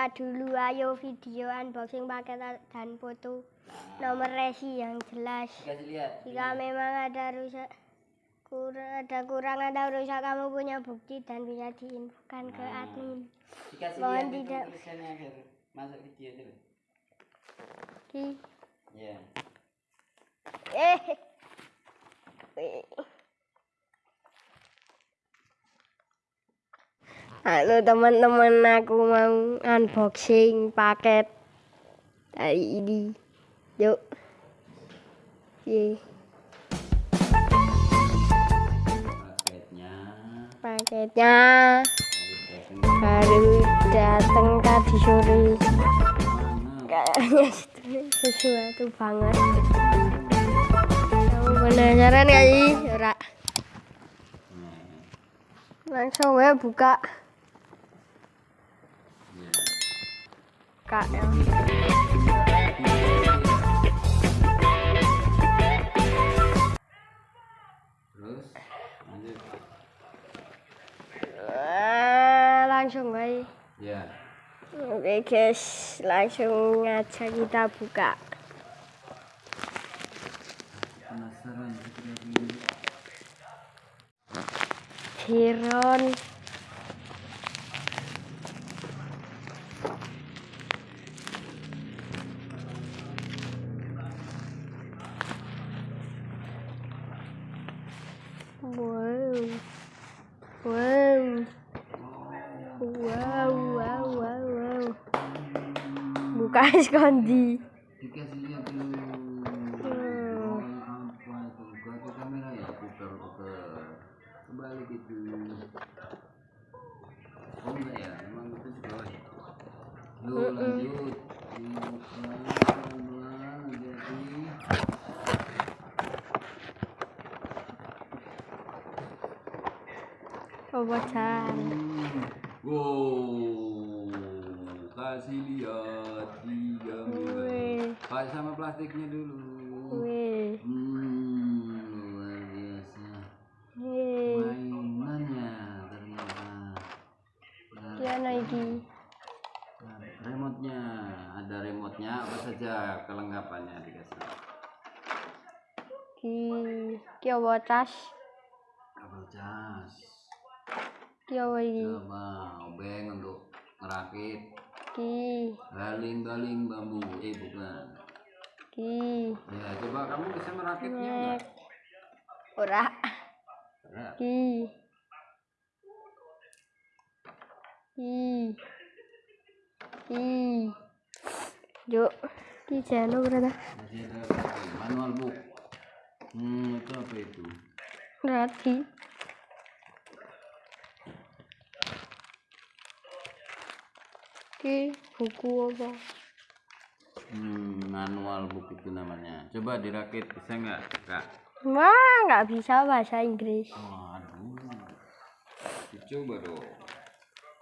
dibuka dulu ayo video unboxing paket dan foto nomor resi yang jelas jika memang ada rusak kurang ada kurang atau rusak kamu punya bukti dan bisa diinfokan ke Nah. admin Mohon tidak. masuk video dulu. Ki. Ya. eh Halo teman-teman aku mau unboxing paket. Hari ini. Yuk. Ye, Paketnya. paketnya. Dari baru datang tadi sore kayaknya sesuatu banget. Kamu penasaran gak sih? Ora. Langsung ya buka ya. Terus lanjut. Eh, langsung guys Ya. Oke guys, langsung aja kita buka. Penasaran kira-kira kamera ya, putar putar. Kembali gitu. Oh enggak ya, emang itu di bawah ya. Yuk lanjut. Dibuka pelan-pelan, jadi. Obocan. Hmm. Wow, kasih lihat tiga. Wih. Pakai sama plastiknya dulu. Wih. Hmm, luar biasa. Wih. Mainannya ternyata. Dia lagi. remote-nya, ada remote-nya apa saja kelengkapannya dikasih. Ki. Ki obocas. Kabel cas. Ki lagi. Coba obeng untuk ngerakit Ki. baling-baling bambu. Eh bukan. Ki. Ya, coba kamu bisa merakitnya enggak? Ora. Berat. Ki. Ki. Ki. Yuk. Ki channel berada. Manual book. Hmm, itu apa itu? Berarti. Ki. Buku apa? Hmm, manual book itu namanya. Coba dirakit bisa nggak, kak? Wah, nggak bisa bahasa Inggris. Waduh. Dicoba dong.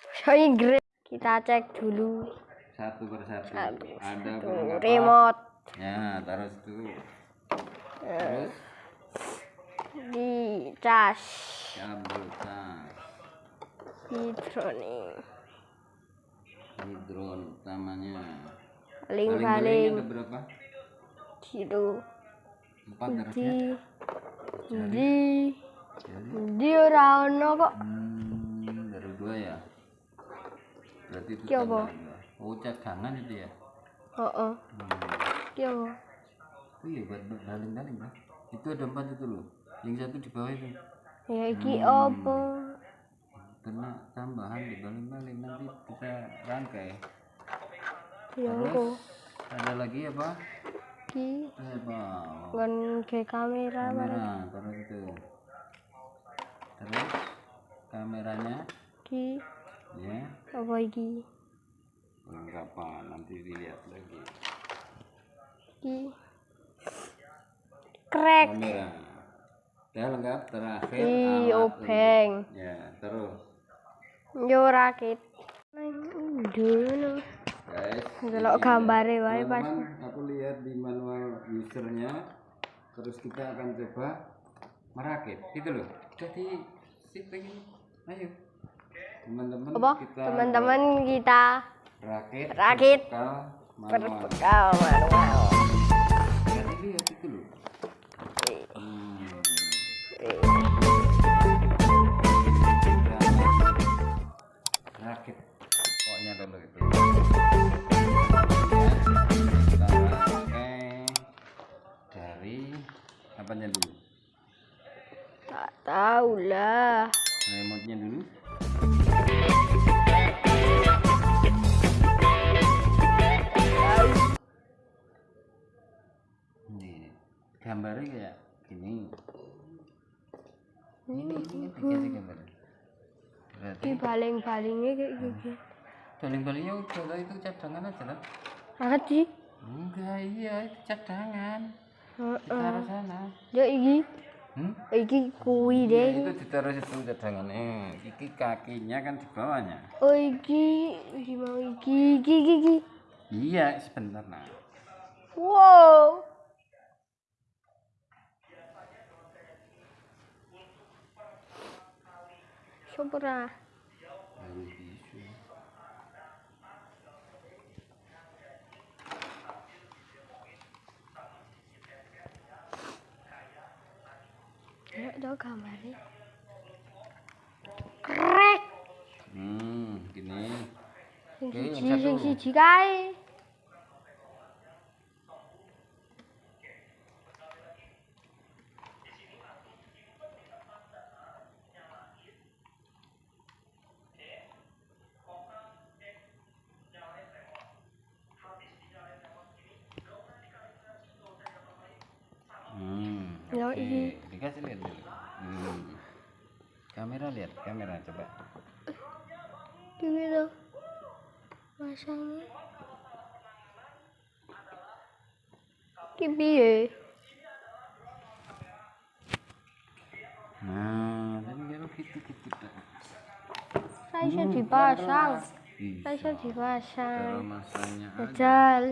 Bahasa Inggris. Kita cek dulu. Satu persatu. Satu, Ada kelengkapan. remote Ya, taruh situ. Terus di cas kabel tas. hidronik Hidron utamanya. paling-paling ada berapa? gitu Empat di Jadi, di ora ono kok hmm, baru dua ya. Berarti itu apa? dua. Oh, cadangan itu ya. Hmm. apa Oh iya buat buat baling-baling bang. Itu ada empat itu loh. Yang satu di bawah itu. ya iki Hmm. apa Kena tambahan di baling-baling nanti kita rangkai. ya Terus ada lagi apa? ki. Apa? ngon ke kamera Kamera taruh itu. Terus kameranya? Ki. Ya. Apa iki? Kelengkapan nanti dilihat lagi. ki. Krek. Kamera. Udah lengkap terakhir alat obeng. Ya terus yo rakit dulu. Delok ini gambare ya. wae pas. Aku lihat di manual usernya. Terus kita akan coba merakit. Gitu loh. Jadi sip pengen. Ayo. teman-teman kita teman-teman kita rakit Rakit. berbekal manual berbekal manual jadi lihat itu loh rakit pokoknya dulu itu kita pakai dari apanya dulu? Tak tahu lah. Remote nya dulu. Ini gambarnya kayak gini. Ini ini dikasih gambar berarti. Di baling-balingnya kayak gitu baling-balingnya udah lah, itu cadangan aja lah. Adi enggak iya itu cadangan. Heeh. taruh sana. Ya iki. Hmm? iki kuwi Ya, deh. itu ditaruh situ cadangannya iki kakinya kan di bawahnya. Oh iki. Iki mau iki. Iki, iki. iya sebentar nah wow Sopra. Baru bisu. Ayo tau gambarnya. Krek. hmm gini Sing Oke, yang siji sing satu. siji kae. Hmm Ya, oke. dikasih lihat dulu hmm. kamera lihat kamera coba Gitu. Masangnya. Ki piye? nah dan kalau gitu gitu dah. Ra iso Hmm, dipasang. Ra iso dipasang. Masangnya aja Jajal.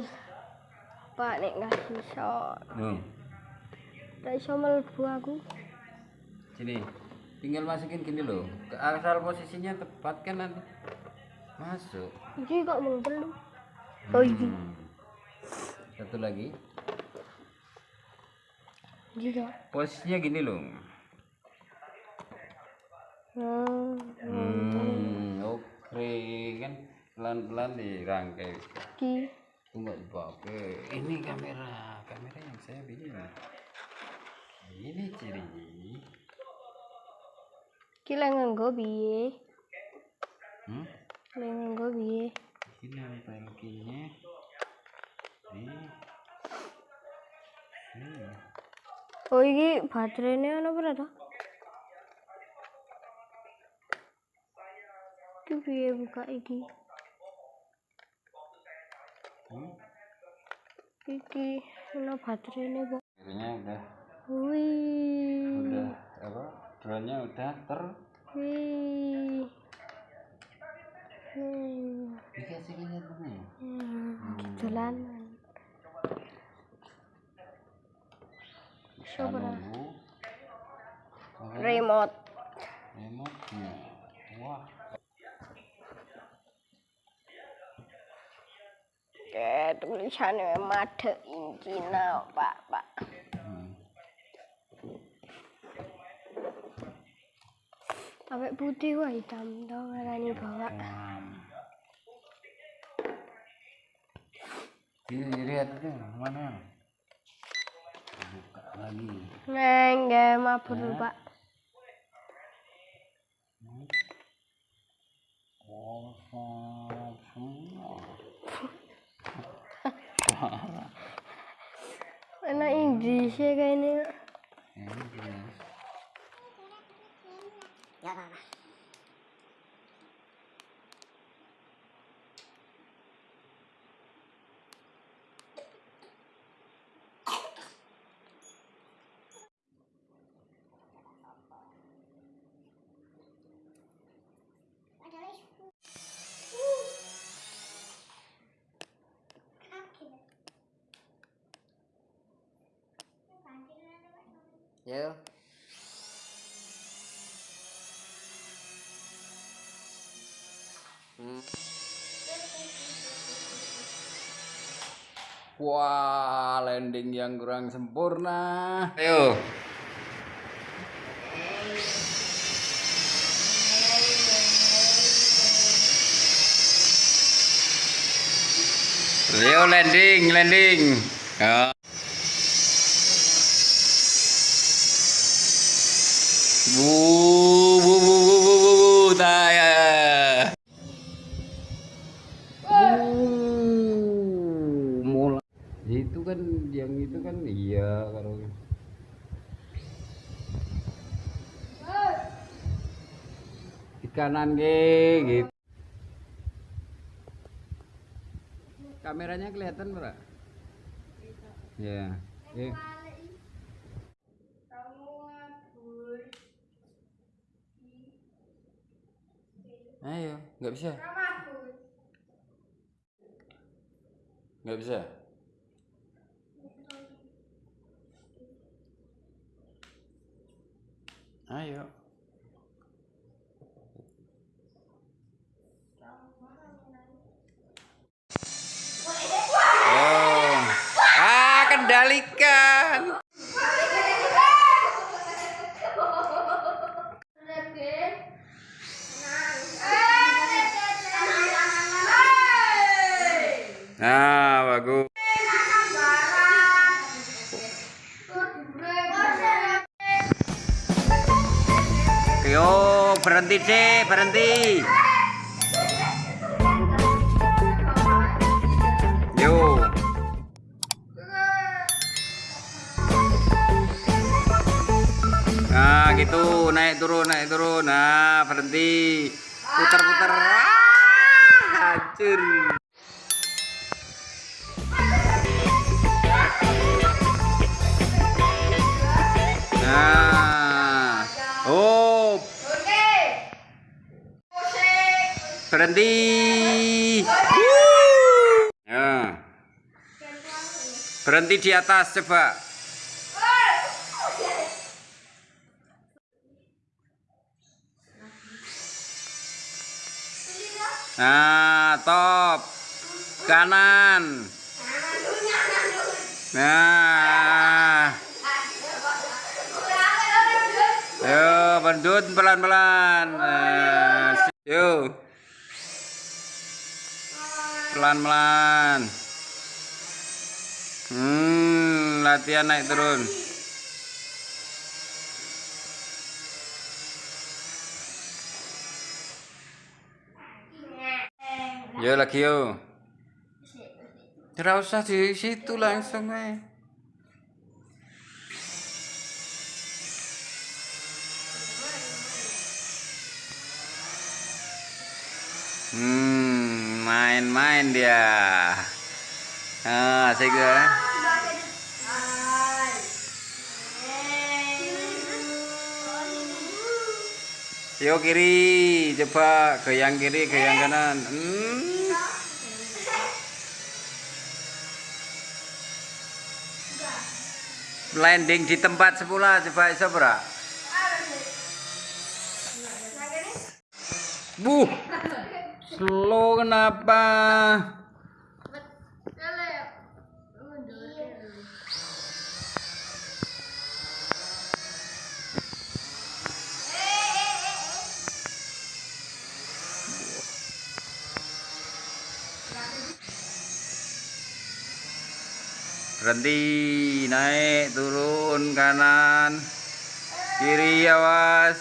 Pak nek nggak iso. Nuh, Ra iso mlebu aku. sini tinggal masukin gini loh ke asal posisinya tepat kan nanti masuk Iki kok mung telu. Oh. Hmm. satu lagi kok. posisinya gini loh Hmm. hmm, oke kan pelan-pelan dirangkai Iki. itu nggak dipakai ini kamera kamera yang saya pilih ini cirinya Iki lek nganggo piye? hmm? Lek nganggo piye? ini nempel kinya di sini Oh iki baterainya ono berapa? Iki piye buka iki? hmm? Iki ono baterainya kok. akhirnya udah Wih. udah apa drone-nya udah ter Wih. Hmm. dikasih lihat mana ya Hmm. Jalan. kita Coba. Oke, Remote. remote-nya wah Eh, tulisannya made in Cina, Pak, Pak. hmm. Sampai putih wah hitam tau ngarani bawa. Wam. Ini lihat itu mana? Buka lagi. Neng, gak mabur Pak. Kosong semua. Anak Inggrisnya kayaknya. Ini jelas. Yo. Wah, landing yang kurang sempurna. Ayo. Ayo landing, landing. Ya. Bu, bu, bu, bu, bu, bu, bu. Uh, mulai. Itu kan yang itu kan iya kalau di kanan ge gitu. Kameranya kelihatan, Bro? Ya. Eh. Ayo, nggak bisa. Nggak bisa. Ayo. Kendalikan. Nah, bagus. Yo, berhenti sih, berhenti. Gitu, naik turun, naik turun. Nah, berhenti. Putar-putar. Ah, hancur. Nah. Oh, berhenti. Ya. Berhenti di atas coba. Nah, top. Kanan. Nah. Yo, bandut pelan-pelan. Nah, Yo. Pelan-pelan. Hmm, latihan naik turun. Yo lagi yo. Tidak usah di situ langsung eh. Hmm, main-main dia. Ah, saya. Yo kiri, coba ke yang kiri, ke yang kanan. Hmm. Landing di tempat semula coba iso ora? Buh. Slow kenapa? Berhenti, naik, turun, kanan, kiri, awas.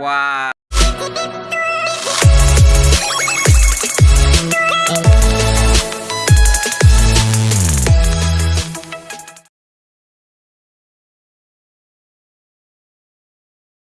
Wah.